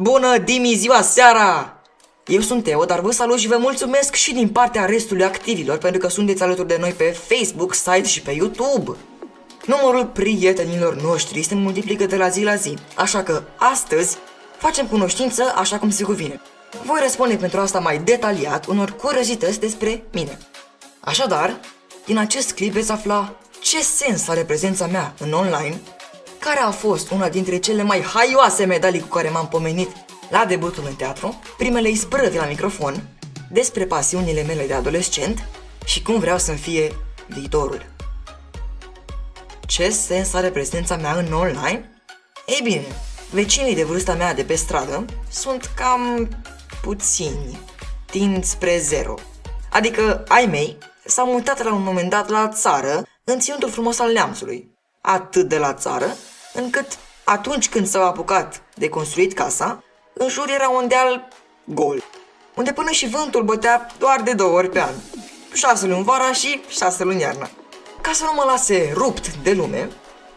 Bună dimi ziua seara! Eu sunt Teo, dar vă salut și vă mulțumesc și din partea restului activilor pentru că sunteți alături de noi pe Facebook, site și pe YouTube. Numărul prietenilor noștri se multiplică de la zi la zi, așa că astăzi facem cunoștință așa cum se cuvine. Voi răspunde pentru asta mai detaliat unor curiozități despre mine. Așadar, din acest clip veți afla ce sens are prezența mea în online, care a fost una dintre cele mai haioase medalii cu care m-am pomenit la debutul în teatru, primele isprăvi la microfon, despre pasiunile mele de adolescent și cum vreau să-mi fie viitorul. Ce sens are prezența mea în online? Ei bine, vecinii de vârsta mea de pe stradă sunt cam puțini, tind spre zero. Adică ai mei s-au mutat la un moment dat la țară, în ținutul frumos al neamțului. Atât de la țară, încât atunci când s-au apucat de construit casa, în jur era un deal gol, unde până și vântul bătea doar de două ori pe an. Șase luni vara și șase luni iarna. Ca să nu mă lase rupt de lume,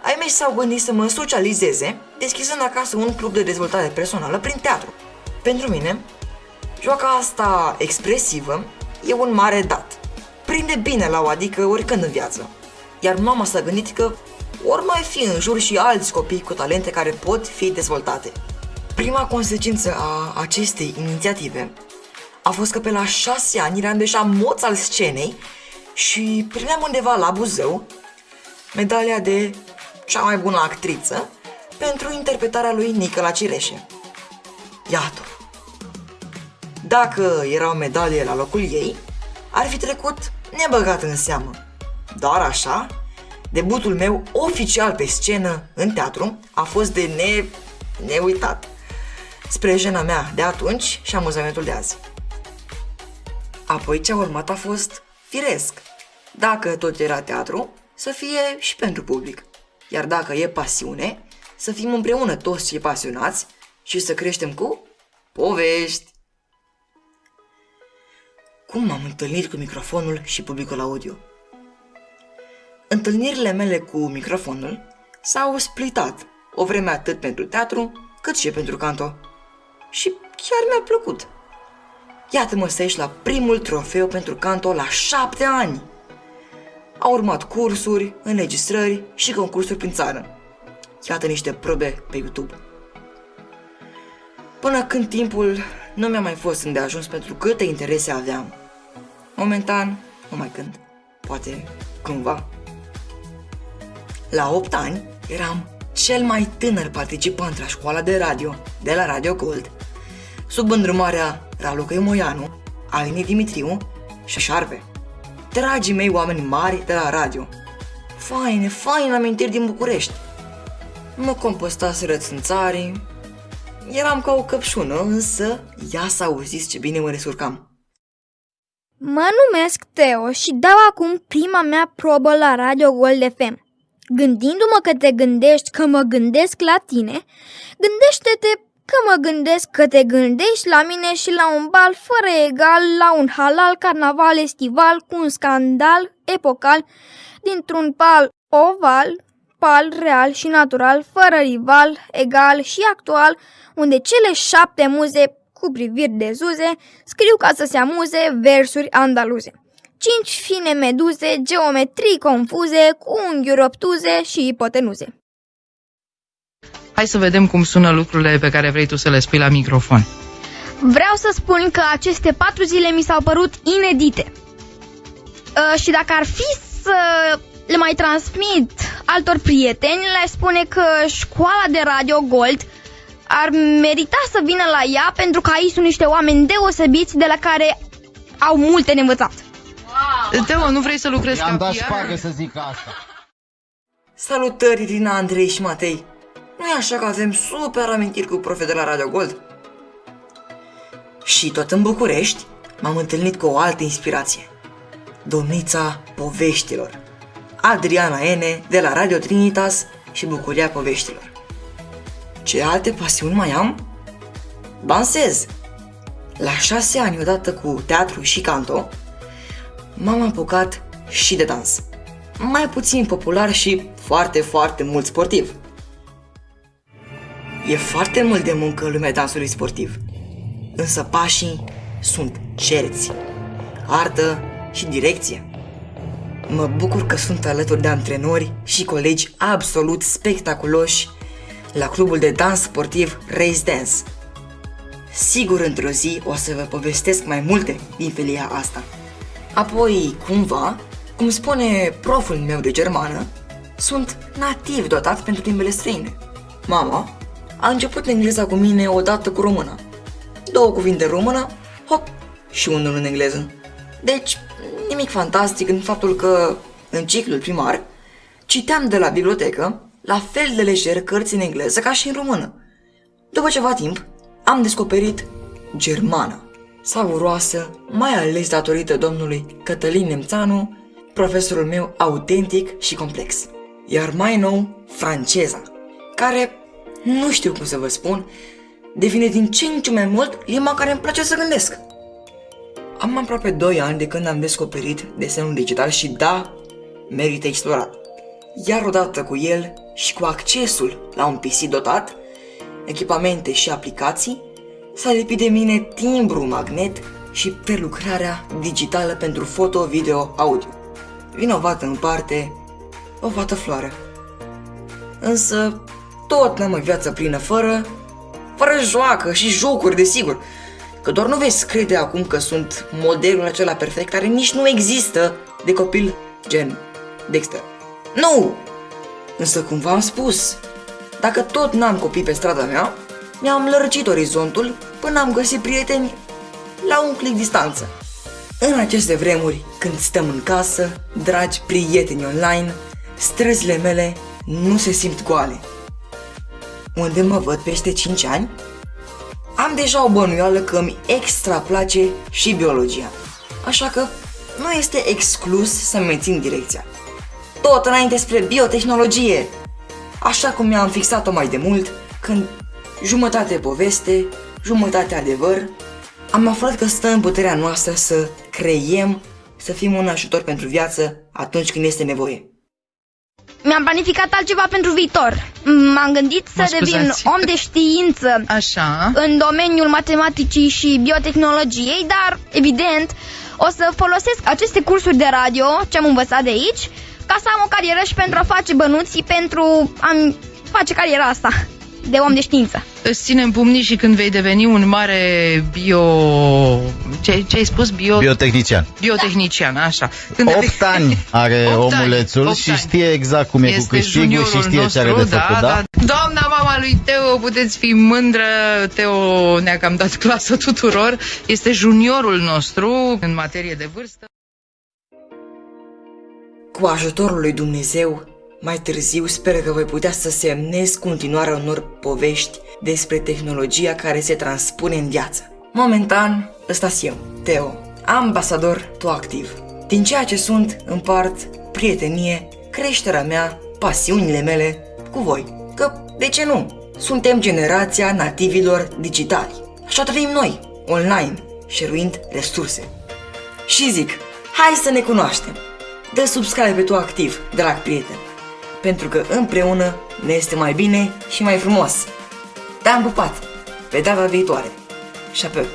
ai mei s-au gândit să mă socializeze, deschizând acasă un club de dezvoltare personală prin teatru. Pentru mine, joaca asta expresivă e un mare dat. Prinde bine la o adică oricând în viață. Iar mama s-a gândit că ori mai fi în jur și alți copii cu talente care pot fi dezvoltate. Prima consecință a acestei inițiative a fost că pe la șase ani eram deja moț al scenei și primeam undeva la Buzău medalia de cea mai bună actriță pentru interpretarea lui Nicola Cireșe. Iată. Dacă era o medalie la locul ei, ar fi trecut nebăgat în seamă. Dar așa, debutul meu oficial pe scenă în teatru a fost de ne... neuitat. Spre jena mea de atunci și amuzamentul de azi. Apoi ce a urmat a fost firesc. Dacă tot era teatru, să fie și pentru public. Iar dacă e pasiune, să fim împreună toți cei pasionați și să creștem cu povești. Cum m-am întâlnit cu microfonul și publicul audio? Întâlnirile mele cu microfonul s-au splitat o vreme atât pentru teatru cât și pentru canto. Și chiar mi-a plăcut. Iată-mă să ieși la primul trofeu pentru canto la șapte ani. Au urmat cursuri, înregistrări și concursuri prin țară. Iată niște probe pe YouTube. Până când timpul nu mi-a mai fost îndeajuns pentru câte interese aveam. Momentan, nu mai când, poate cândva. La 8 ani eram cel mai tânăr participant la școala de radio de la Radio Gold, sub îndrumarea Raluca Moianu, Aline Dimitriu și Șarpe. Dragii mei oameni mari de la radio. Faine, faine amintiri din București. Mă compostaseră țânțarii. Eram ca o căpșună, însă ia să auziți ce bine mă resurcam. Mă numesc Teo și dau acum prima mea probă la Radio Gold FM. Gândindu-mă că te gândești că mă gândesc la tine, gândește-te că mă gândesc că te gândești la mine și la un bal fără egal, la un halal carnaval estival cu un scandal epocal dintr-un pal oval, pal real și natural, fără rival, egal și actual, unde cele șapte muze cu priviri de zuze scriu ca să se amuze versuri andaluze cinci fine meduze, geometrii confuze, cu unghiuri obtuze și ipotenuze. Hai să vedem cum sună lucrurile pe care vrei tu să le spui la microfon. Vreau să spun că aceste patru zile mi s-au părut inedite. Uh, și dacă ar fi să le mai transmit altor prieteni, le spune că școala de Radio Gold ar merita să vină la ea pentru că aici sunt niște oameni deosebiți de la care au multe de învățat. Wow. Teo, nu vrei să lucrezi I-am în dat PR? șpagă să zic asta. Salutări, Irina, Andrei și Matei! nu e așa că avem super amintiri cu profe de la Radio Gold? Și tot în București m-am întâlnit cu o altă inspirație. Domnița poveștilor. Adriana Ene de la Radio Trinitas și Bucuria Poveștilor. Ce alte pasiuni mai am? Dansez! La șase ani odată cu teatru și canto, m-am apucat și de dans. Mai puțin popular și foarte, foarte mult sportiv. E foarte mult de muncă în lumea dansului sportiv. Însă pașii sunt cerți. Artă și direcție. Mă bucur că sunt alături de antrenori și colegi absolut spectaculoși la clubul de dans sportiv Race Dance. Sigur într-o zi o să vă povestesc mai multe din felia asta. Apoi, cumva, cum spune proful meu de germană, sunt nativ dotat pentru limbele străine. Mama a început engleza cu mine odată cu româna. Două cuvinte în română, hop, și unul în engleză. Deci, nimic fantastic în faptul că, în ciclul primar, citeam de la bibliotecă, la fel de lejer cărți în engleză ca și în română. După ceva timp, am descoperit germana, savuroasă, mai ales datorită domnului Cătălin Nemțanu, profesorul meu autentic și complex. Iar mai nou, franceza, care, nu știu cum să vă spun, devine din ce în ce mai mult limba care îmi place să gândesc. Am aproape 2 ani de când am descoperit desenul digital și da, merită explorat. Iar odată cu el și cu accesul la un PC dotat, echipamente și aplicații, s-a lipit de mine timbru magnet și prelucrarea digitală pentru foto, video, audio. Vinovată în parte, o fată floare. Însă, tot n-am o viață plină fără, fără joacă și jocuri, desigur. Că doar nu veți crede acum că sunt modelul acela perfect care nici nu există de copil gen Dexter. Nu! Însă cum v-am spus, dacă tot n-am copii pe strada mea, mi-am lărgit orizontul până am găsit prieteni la un clic distanță. În aceste vremuri, când stăm în casă, dragi prieteni online, străzile mele nu se simt goale. Unde mă văd peste 5 ani? Am deja o bănuială că îmi extra place și biologia. Așa că nu este exclus să mențin direcția. Tot înainte spre biotehnologie! Așa cum mi-am fixat-o mai de mult, când jumătate poveste, jumătate adevăr, am aflat că stă în puterea noastră să creiem, să fim un ajutor pentru viață atunci când este nevoie. Mi-am planificat altceva pentru viitor. M-am gândit să Mă devin scuzați. om de știință Așa. în domeniul matematicii și biotehnologiei, dar, evident, o să folosesc aceste cursuri de radio, ce am învățat de aici, ca să am o carieră și pentru a face bănuții pentru a face cariera asta de om de știință. Îți ținem pumnii și când vei deveni un mare bio... Ce, ce ai spus? Bio... Biotehnician. Biotehnician, așa. Când 8 ani are Opt ani, omulețul opt și ani. știe exact cum e cu este câștigul juniorul și știe ce are de nostru, făcut, da? Doamna mama lui Teo, puteți fi mândră, Teo ne-a cam dat clasă tuturor, este juniorul nostru în materie de vârstă. Cu ajutorul lui Dumnezeu, mai târziu sper că voi putea să semnez continuarea unor povești despre tehnologia care se transpune în viață. Momentan, ăsta eu, Teo, ambasador activ. Din ceea ce sunt, împart prietenie, creșterea mea, pasiunile mele cu voi. Că, de ce nu? Suntem generația nativilor digitali. Așa trăim noi, online, șeruind resurse. Și zic, hai să ne cunoaștem. Dă subscribe pe tu activ, drag prieten. Pentru că împreună ne este mai bine și mai frumos. Te-am pupat. Pe data viitoare. Și apoi,